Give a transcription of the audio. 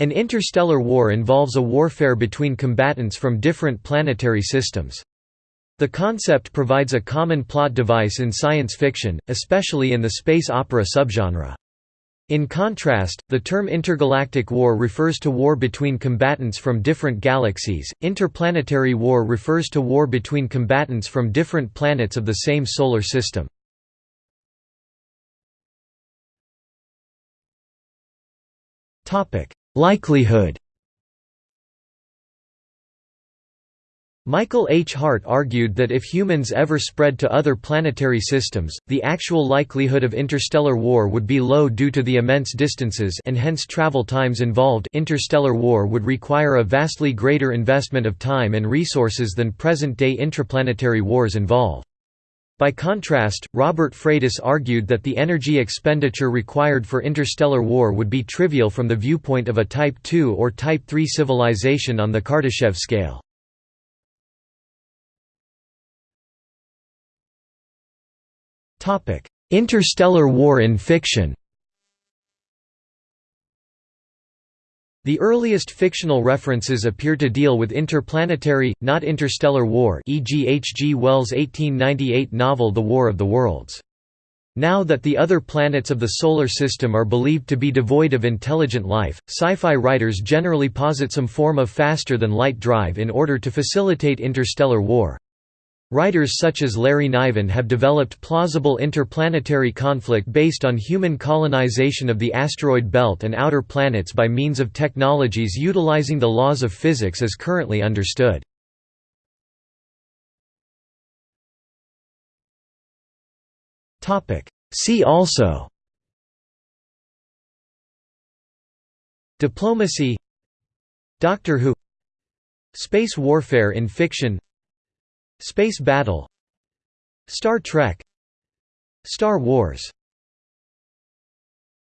An interstellar war involves a warfare between combatants from different planetary systems. The concept provides a common plot device in science fiction, especially in the space opera subgenre. In contrast, the term intergalactic war refers to war between combatants from different galaxies, interplanetary war refers to war between combatants from different planets of the same solar system. Likelihood Michael H. Hart argued that if humans ever spread to other planetary systems, the actual likelihood of interstellar war would be low due to the immense distances and hence travel times involved interstellar war would require a vastly greater investment of time and resources than present-day intraplanetary wars involve. By contrast, Robert Freitas argued that the energy expenditure required for interstellar war would be trivial from the viewpoint of a Type II or Type III civilization on the Kardashev scale. Interstellar war in fiction The earliest fictional references appear to deal with interplanetary, not interstellar war e.g. H. G. Wells' 1898 novel The War of the Worlds. Now that the other planets of the Solar System are believed to be devoid of intelligent life, sci-fi writers generally posit some form of faster-than-light drive in order to facilitate interstellar war. Writers such as Larry Niven have developed plausible interplanetary conflict based on human colonization of the asteroid belt and outer planets by means of technologies utilizing the laws of physics as currently understood. See also Diplomacy Doctor Who Space warfare in fiction Space Battle Star Trek Star Wars